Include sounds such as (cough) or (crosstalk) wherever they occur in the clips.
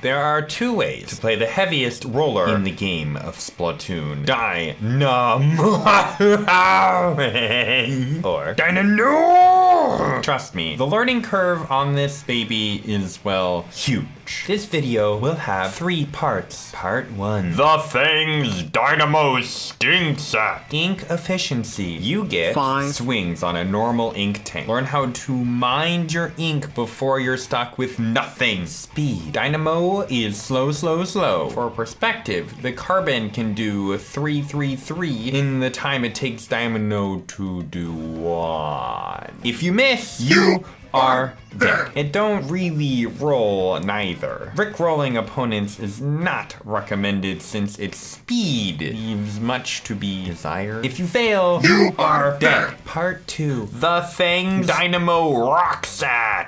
There are two ways to play the heaviest roller in the game of Splatoon. Die. Dynamo (laughs) or Dynamo. Trust me, the learning curve on this baby is, well, huge. This video will have three parts. Part one. The things Dynamo stinks at. Ink efficiency. You get Five. swings on a normal ink tank. Learn how to mind your ink before you're stuck with nothing. Speed. Dynamo is slow, slow, slow. For perspective, the carbon can do 333 in the time it takes Dynamo to do one. If you miss, you are dead. It don't really roll neither. Brick rolling opponents is not recommended since its speed leaves much to be desired. If you fail, you are dead. Part 2. The thing Dynamo rocks at.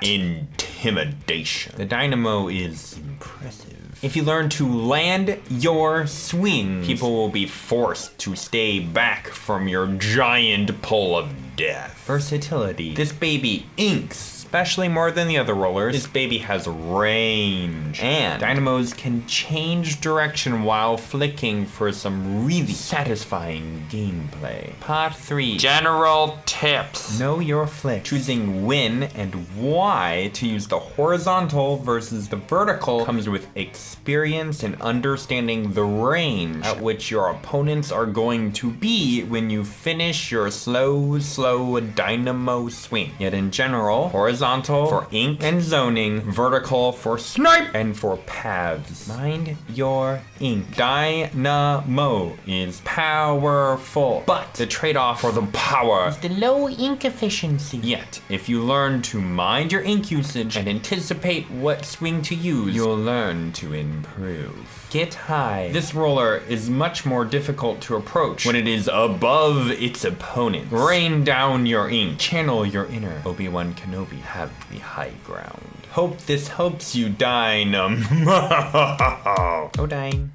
Intimidation. The Dynamo is impressive. If you learn to land your swing, people will be forced to stay back from your giant pull of death. Versatility. This baby inks especially more than the other rollers. This baby has range. And dynamos can change direction while flicking for some really satisfying gameplay. Part 3. General tips. Know your flick. Choosing when and why to use the horizontal versus the vertical comes with experience and understanding the range at which your opponents are going to be when you finish your slow, slow dynamo swing. Yet in general, horizontal horizontal for ink and zoning, vertical for snipe, and for paths. Mind your ink. Dynamo is powerful, but the trade-off for the power is the low ink efficiency. Yet, if you learn to mind your ink usage and anticipate what swing to use, you'll learn to improve. Get high. This roller is much more difficult to approach when it is above its opponent. Rain down your ink. Channel your inner Obi-Wan Kenobi. Have the high ground. Hope this helps you, Dynamo. (laughs) oh, dying.